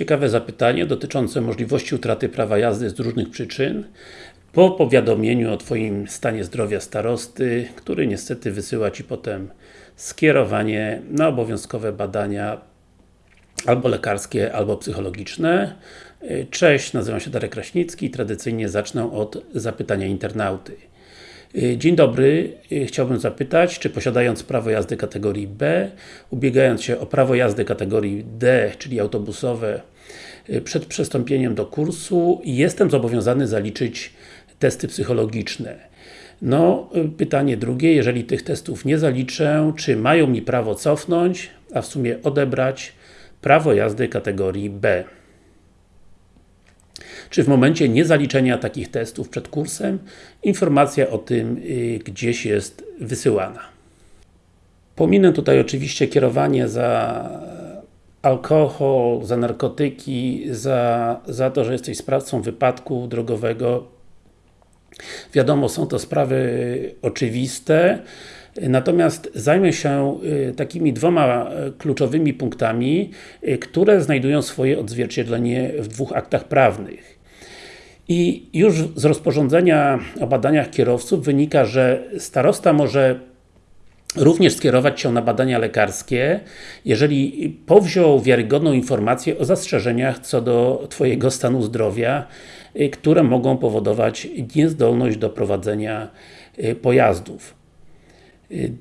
ciekawe zapytanie dotyczące możliwości utraty prawa jazdy z różnych przyczyn po powiadomieniu o Twoim stanie zdrowia starosty, który niestety wysyła Ci potem skierowanie na obowiązkowe badania albo lekarskie, albo psychologiczne. Cześć, nazywam się Darek Kraśnicki i tradycyjnie zacznę od zapytania internauty. Dzień dobry, chciałbym zapytać, czy posiadając prawo jazdy kategorii B, ubiegając się o prawo jazdy kategorii D, czyli autobusowe, przed przystąpieniem do kursu, jestem zobowiązany zaliczyć testy psychologiczne. No, pytanie drugie, jeżeli tych testów nie zaliczę, czy mają mi prawo cofnąć, a w sumie odebrać prawo jazdy kategorii B? Czy w momencie niezaliczenia takich testów przed kursem, informacja o tym y, gdzieś jest wysyłana. Pominę tutaj oczywiście kierowanie za alkohol, za narkotyki, za, za to, że jesteś sprawcą wypadku drogowego. Wiadomo, są to sprawy oczywiste, Natomiast zajmę się y, takimi dwoma y, kluczowymi punktami, które znajdują swoje odzwierciedlenie w dwóch aktach prawnych. I już z rozporządzenia o badaniach kierowców wynika, że starosta może również skierować się na badania lekarskie, jeżeli powziął wiarygodną informację o zastrzeżeniach co do Twojego stanu zdrowia, które mogą powodować niezdolność do prowadzenia pojazdów.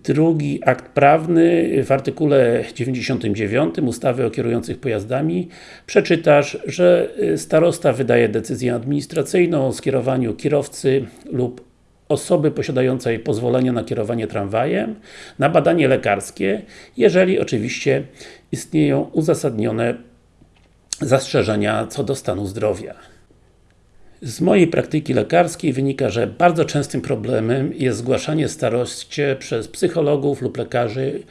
Drugi akt prawny w artykule 99 ustawy o kierujących pojazdami przeczytasz, że starosta wydaje decyzję administracyjną o skierowaniu kierowcy lub osoby posiadającej pozwolenie na kierowanie tramwajem na badanie lekarskie, jeżeli oczywiście istnieją uzasadnione zastrzeżenia co do stanu zdrowia. Z mojej praktyki lekarskiej wynika, że bardzo częstym problemem jest zgłaszanie staroście przez psychologów lub lekarzy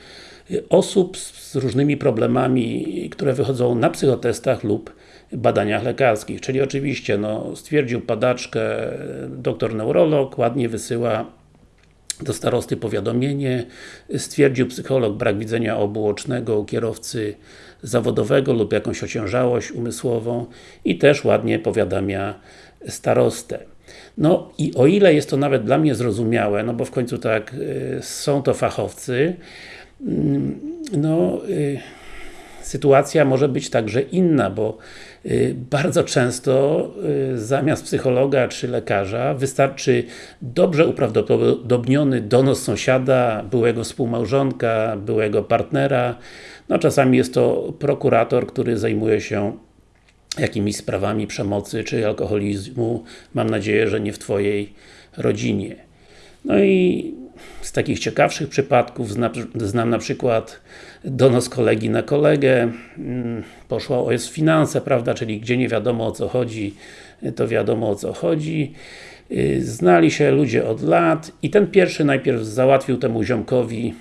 osób z różnymi problemami, które wychodzą na psychotestach lub badaniach lekarskich. Czyli oczywiście, no, stwierdził padaczkę doktor neurolog, ładnie wysyła do starosty powiadomienie, stwierdził psycholog brak widzenia obuocznego u kierowcy zawodowego lub jakąś ociężałość umysłową i też ładnie powiadamia starostę. No i o ile jest to nawet dla mnie zrozumiałe, no bo w końcu tak, y, są to fachowcy, mm, no y, sytuacja może być także inna, bo y, bardzo często zamiast psychologa czy lekarza wystarczy dobrze uprawdopodobniony donos sąsiada, byłego współmałżonka, byłego partnera, no czasami jest to prokurator, który zajmuje się jakimiś sprawami przemocy czy alkoholizmu, mam nadzieję, że nie w Twojej rodzinie. No i z takich ciekawszych przypadków znam, znam na przykład donos kolegi na kolegę, mm, poszła o jest finanse, prawda, czyli gdzie nie wiadomo o co chodzi, to wiadomo o co chodzi. Y, znali się ludzie od lat i ten pierwszy najpierw załatwił temu ziomkowi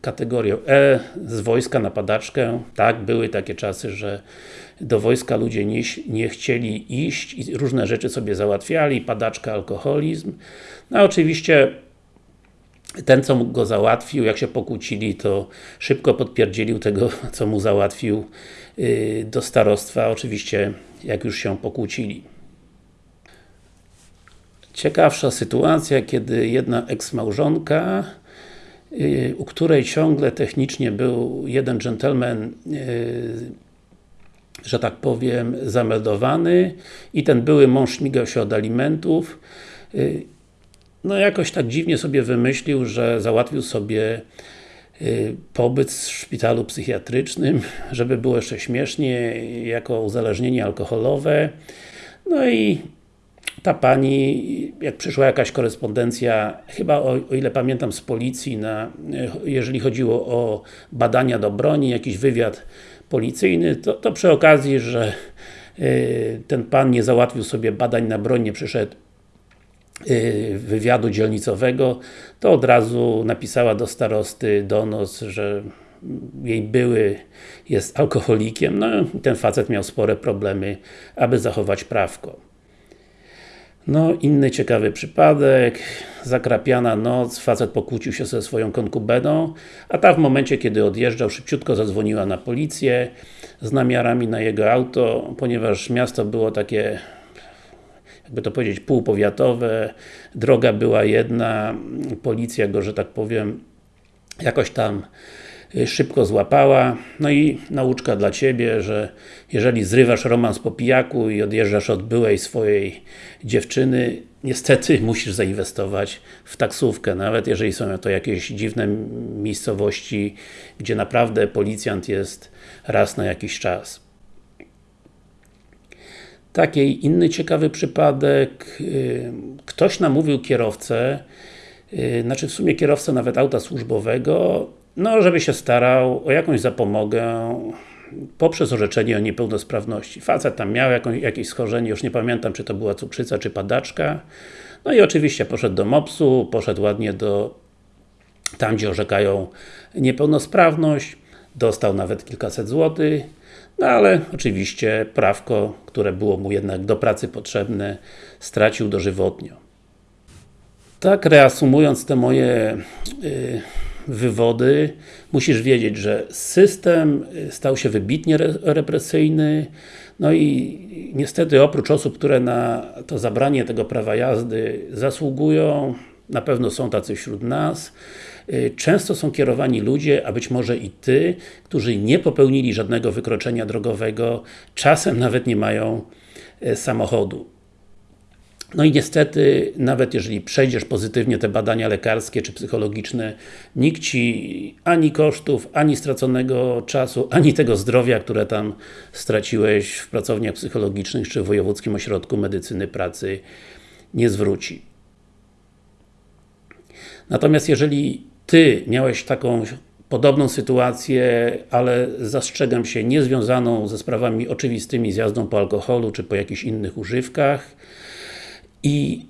kategorię E z wojska na padaczkę. Tak, były takie czasy, że do wojska ludzie nie, nie chcieli iść i różne rzeczy sobie załatwiali, padaczka, alkoholizm. No oczywiście ten, co go załatwił, jak się pokłócili, to szybko podpierdzielił tego, co mu załatwił yy, do starostwa, oczywiście jak już się pokłócili. Ciekawsza sytuacja, kiedy jedna eksmałżonka yy, u której ciągle technicznie był jeden dżentelmen yy, że tak powiem, zameldowany i ten były mąż śmigał się od alimentów. Y, no jakoś tak dziwnie sobie wymyślił, że załatwił sobie y, pobyt w szpitalu psychiatrycznym, żeby było jeszcze śmiesznie, jako uzależnienie alkoholowe. No i ta pani, jak przyszła jakaś korespondencja, chyba o, o, ile pamiętam z policji, na, jeżeli chodziło o badania do broni, jakiś wywiad policyjny, to, to przy okazji, że y, ten pan nie załatwił sobie badań na broń, nie przyszedł y, wywiadu dzielnicowego, to od razu napisała do starosty donos, że jej były jest alkoholikiem, no ten facet miał spore problemy, aby zachować prawko. No, inny ciekawy przypadek, zakrapiana noc, facet pokłócił się ze swoją konkubeną, a ta w momencie, kiedy odjeżdżał, szybciutko zadzwoniła na policję z namiarami na jego auto, ponieważ miasto było takie jakby to powiedzieć, półpowiatowe, droga była jedna, policja go, że tak powiem, jakoś tam szybko złapała. No i nauczka dla Ciebie, że jeżeli zrywasz romans po pijaku i odjeżdżasz od byłej swojej dziewczyny, niestety musisz zainwestować w taksówkę, nawet jeżeli są to jakieś dziwne miejscowości, gdzie naprawdę policjant jest raz na jakiś czas. Taki inny ciekawy przypadek, y, ktoś namówił kierowcę, y, znaczy w sumie kierowcę nawet auta służbowego, no żeby się starał o jakąś zapomogę poprzez orzeczenie o niepełnosprawności. Facet tam miał jakąś, jakieś schorzenie, już nie pamiętam czy to była cukrzyca czy padaczka. No i oczywiście poszedł do MOPS-u, poszedł ładnie do tam gdzie orzekają niepełnosprawność, dostał nawet kilkaset złotych, no ale oczywiście prawko, które było mu jednak do pracy potrzebne, stracił dożywotnio. Tak reasumując te moje y, wywody, musisz wiedzieć, że system y, stał się wybitnie re represyjny, no i niestety oprócz osób, które na to zabranie tego prawa jazdy zasługują, na pewno są tacy wśród nas, y, często są kierowani ludzie, a być może i Ty, którzy nie popełnili żadnego wykroczenia drogowego, czasem nawet nie mają y, samochodu. No i niestety, nawet jeżeli przejdziesz pozytywnie te badania lekarskie czy psychologiczne, nikt Ci ani kosztów, ani straconego czasu, ani tego zdrowia, które tam straciłeś w pracowniach psychologicznych czy w Wojewódzkim Ośrodku Medycyny Pracy nie zwróci. Natomiast jeżeli Ty miałeś taką podobną sytuację, ale zastrzegam się, niezwiązaną ze sprawami oczywistymi z jazdą po alkoholu, czy po jakichś innych używkach i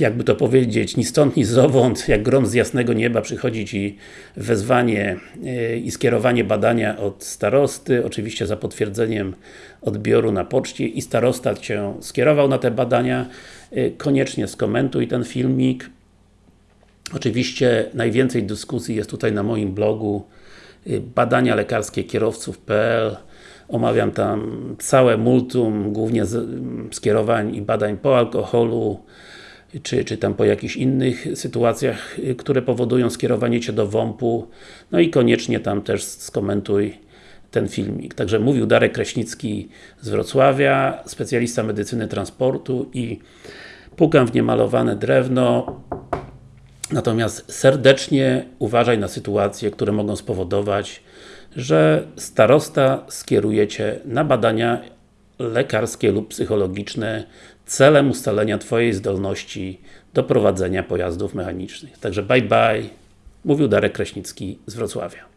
jakby to powiedzieć, ni stąd, ni zowąd, jak grom z jasnego nieba przychodzi Ci wezwanie yy, i skierowanie badania od starosty, oczywiście za potwierdzeniem odbioru na poczcie i starosta Cię skierował na te badania, yy, koniecznie skomentuj ten filmik, Oczywiście najwięcej dyskusji jest tutaj na moim blogu y, badania lekarskie kierowców.pl Omawiam tam całe multum, głównie skierowań i badań po alkoholu, czy, czy tam po jakichś innych sytuacjach, y, które powodują skierowanie Cię do WOMP-u. No i koniecznie tam też skomentuj ten filmik. Także mówił Darek Kraśnicki z Wrocławia, specjalista medycyny transportu i pukam w niemalowane drewno. Natomiast serdecznie uważaj na sytuacje, które mogą spowodować, że starosta skieruje Cię na badania lekarskie lub psychologiczne celem ustalenia Twojej zdolności do prowadzenia pojazdów mechanicznych. Także bye bye, mówił Darek Kraśnicki z Wrocławia.